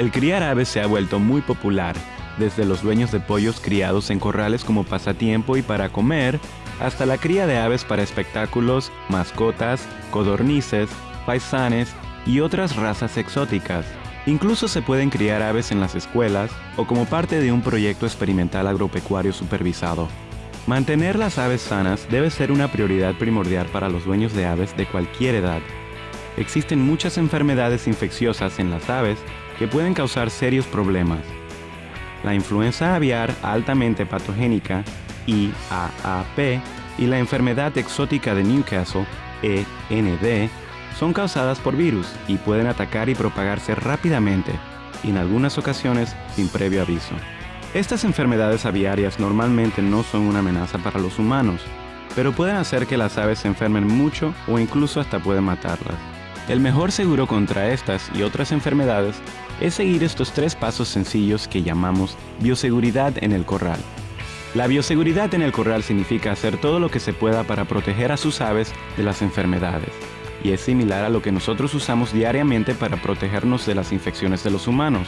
El criar aves se ha vuelto muy popular, desde los dueños de pollos criados en corrales como pasatiempo y para comer, hasta la cría de aves para espectáculos, mascotas, codornices, paisanes y otras razas exóticas. Incluso se pueden criar aves en las escuelas o como parte de un proyecto experimental agropecuario supervisado. Mantener las aves sanas debe ser una prioridad primordial para los dueños de aves de cualquier edad. Existen muchas enfermedades infecciosas en las aves que pueden causar serios problemas. La influenza aviar altamente patogénica, IAAP, y la enfermedad exótica de Newcastle, END, son causadas por virus y pueden atacar y propagarse rápidamente, y en algunas ocasiones sin previo aviso. Estas enfermedades aviarias normalmente no son una amenaza para los humanos, pero pueden hacer que las aves se enfermen mucho o incluso hasta pueden matarlas. El mejor seguro contra estas y otras enfermedades es seguir estos tres pasos sencillos que llamamos bioseguridad en el corral. La bioseguridad en el corral significa hacer todo lo que se pueda para proteger a sus aves de las enfermedades, y es similar a lo que nosotros usamos diariamente para protegernos de las infecciones de los humanos.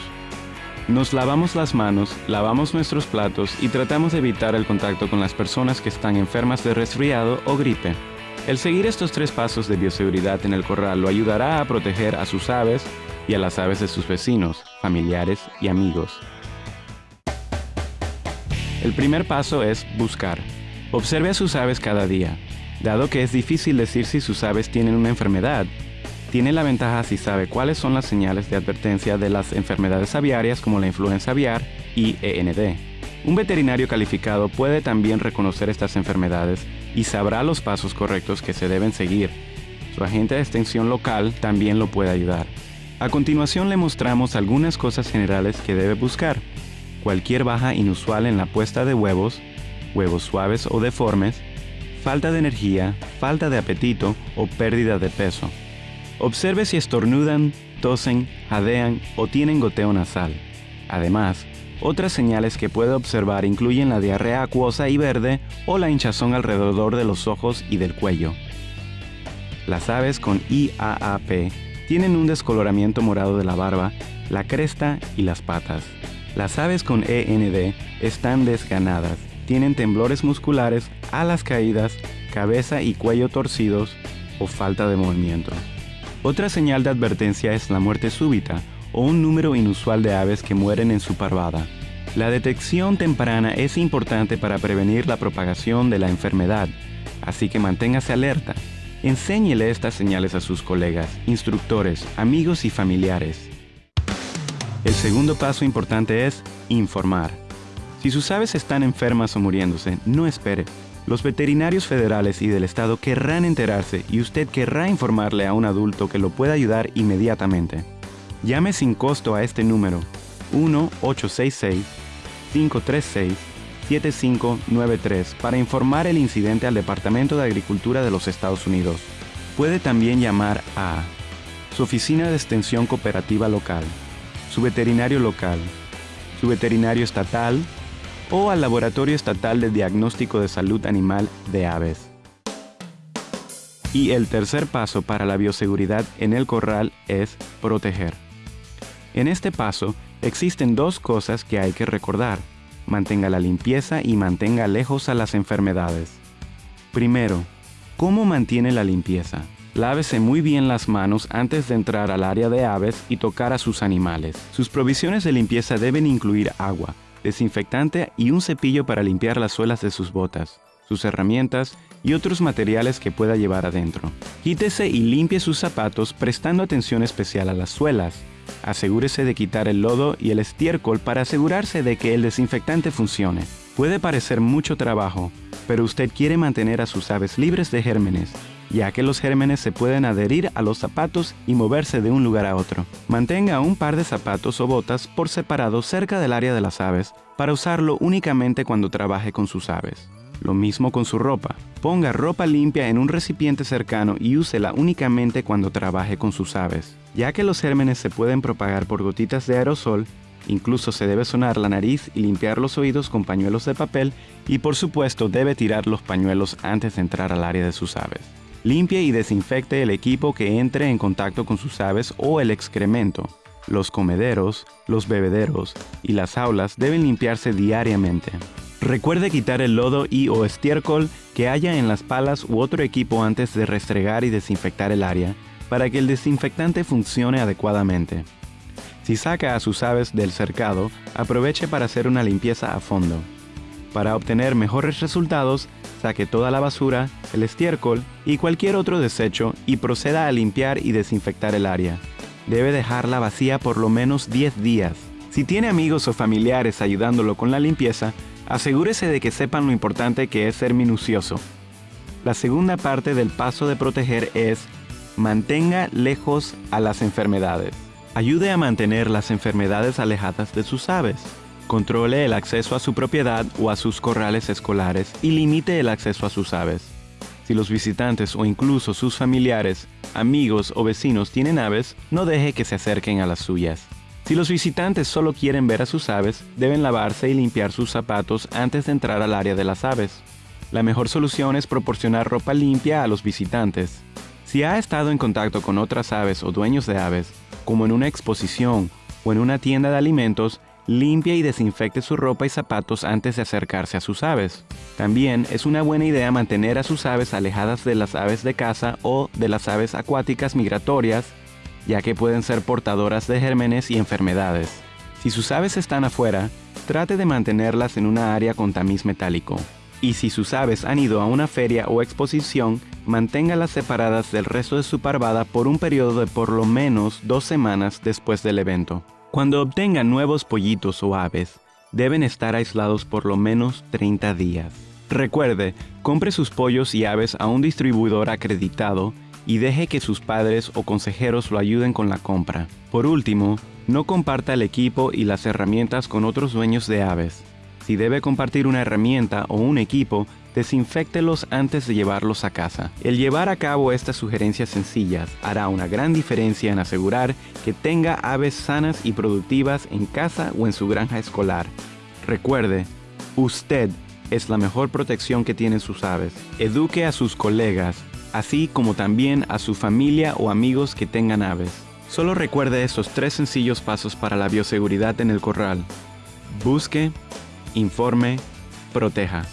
Nos lavamos las manos, lavamos nuestros platos y tratamos de evitar el contacto con las personas que están enfermas de resfriado o gripe. El seguir estos tres pasos de bioseguridad en el corral lo ayudará a proteger a sus aves y a las aves de sus vecinos, familiares y amigos. El primer paso es buscar. Observe a sus aves cada día. Dado que es difícil decir si sus aves tienen una enfermedad, tiene la ventaja si sabe cuáles son las señales de advertencia de las enfermedades aviarias como la influenza aviar y END. Un veterinario calificado puede también reconocer estas enfermedades y sabrá los pasos correctos que se deben seguir. Su agente de extensión local también lo puede ayudar. A continuación le mostramos algunas cosas generales que debe buscar. Cualquier baja inusual en la puesta de huevos, huevos suaves o deformes, falta de energía, falta de apetito o pérdida de peso. Observe si estornudan, tosen, jadean o tienen goteo nasal. Además, otras señales que puede observar incluyen la diarrea acuosa y verde o la hinchazón alrededor de los ojos y del cuello. Las aves con IAAP tienen un descoloramiento morado de la barba, la cresta y las patas. Las aves con END están desganadas, tienen temblores musculares, alas caídas, cabeza y cuello torcidos o falta de movimiento. Otra señal de advertencia es la muerte súbita o un número inusual de aves que mueren en su parvada. La detección temprana es importante para prevenir la propagación de la enfermedad, así que manténgase alerta. Enséñele estas señales a sus colegas, instructores, amigos y familiares. El segundo paso importante es informar. Si sus aves están enfermas o muriéndose, no espere. Los veterinarios federales y del estado querrán enterarse y usted querrá informarle a un adulto que lo pueda ayudar inmediatamente. Llame sin costo a este número 1-866-536-7593 para informar el incidente al Departamento de Agricultura de los Estados Unidos. Puede también llamar a su oficina de extensión cooperativa local, su veterinario local, su veterinario estatal o al Laboratorio Estatal de Diagnóstico de Salud Animal de Aves. Y el tercer paso para la bioseguridad en el corral es proteger. En este paso existen dos cosas que hay que recordar. Mantenga la limpieza y mantenga lejos a las enfermedades. Primero, ¿cómo mantiene la limpieza? Lávese muy bien las manos antes de entrar al área de aves y tocar a sus animales. Sus provisiones de limpieza deben incluir agua, desinfectante y un cepillo para limpiar las suelas de sus botas, sus herramientas y otros materiales que pueda llevar adentro. Quítese y limpie sus zapatos prestando atención especial a las suelas. Asegúrese de quitar el lodo y el estiércol para asegurarse de que el desinfectante funcione. Puede parecer mucho trabajo, pero usted quiere mantener a sus aves libres de gérmenes, ya que los gérmenes se pueden adherir a los zapatos y moverse de un lugar a otro. Mantenga un par de zapatos o botas por separado cerca del área de las aves para usarlo únicamente cuando trabaje con sus aves. Lo mismo con su ropa. Ponga ropa limpia en un recipiente cercano y úsela únicamente cuando trabaje con sus aves. Ya que los gérmenes se pueden propagar por gotitas de aerosol, incluso se debe sonar la nariz y limpiar los oídos con pañuelos de papel y por supuesto debe tirar los pañuelos antes de entrar al área de sus aves. Limpie y desinfecte el equipo que entre en contacto con sus aves o el excremento. los comederos, los bebederos y las aulas deben limpiarse diariamente. Recuerde quitar el lodo y o estiércol que haya en las palas u otro equipo antes de restregar y desinfectar el área para que el desinfectante funcione adecuadamente. Si saca a sus aves del cercado, aproveche para hacer una limpieza a fondo. Para obtener mejores resultados, saque toda la basura, el estiércol y cualquier otro desecho y proceda a limpiar y desinfectar el área. Debe dejarla vacía por lo menos 10 días. Si tiene amigos o familiares ayudándolo con la limpieza, asegúrese de que sepan lo importante que es ser minucioso. La segunda parte del paso de proteger es mantenga lejos a las enfermedades. Ayude a mantener las enfermedades alejadas de sus aves. Controle el acceso a su propiedad o a sus corrales escolares y limite el acceso a sus aves. Si los visitantes o incluso sus familiares, amigos o vecinos tienen aves, no deje que se acerquen a las suyas. Si los visitantes solo quieren ver a sus aves, deben lavarse y limpiar sus zapatos antes de entrar al área de las aves. La mejor solución es proporcionar ropa limpia a los visitantes. Si ha estado en contacto con otras aves o dueños de aves, como en una exposición o en una tienda de alimentos, limpia y desinfecte su ropa y zapatos antes de acercarse a sus aves. También es una buena idea mantener a sus aves alejadas de las aves de caza o de las aves acuáticas migratorias, ya que pueden ser portadoras de gérmenes y enfermedades. Si sus aves están afuera, trate de mantenerlas en una área con tamiz metálico. Y si sus aves han ido a una feria o exposición, manténgalas separadas del resto de su parvada por un periodo de por lo menos dos semanas después del evento. Cuando obtengan nuevos pollitos o aves, deben estar aislados por lo menos 30 días. Recuerde, compre sus pollos y aves a un distribuidor acreditado y deje que sus padres o consejeros lo ayuden con la compra. Por último, no comparta el equipo y las herramientas con otros dueños de aves. Si debe compartir una herramienta o un equipo, desinfectelos antes de llevarlos a casa. El llevar a cabo estas sugerencias sencillas hará una gran diferencia en asegurar que tenga aves sanas y productivas en casa o en su granja escolar. Recuerde, usted es la mejor protección que tienen sus aves. Eduque a sus colegas, así como también a su familia o amigos que tengan aves. Solo recuerde estos tres sencillos pasos para la bioseguridad en el corral. Busque, informe, proteja.